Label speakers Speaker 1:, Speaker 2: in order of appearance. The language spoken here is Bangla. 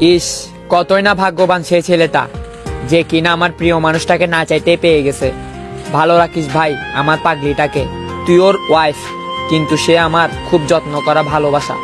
Speaker 1: ইস, কতই না ভাগ্যবান সেই ছেলেটা, যে কিনা আমার প্রিয় মানুষটাকে না চাইতে পেয়ে গেছে। ভালো রাখিস ভাই, আমার পাগলিটাকে। তুই ওর ওয়াইফ কিন্তু সে আমার খুব যত্ন করা ভালোবাসা।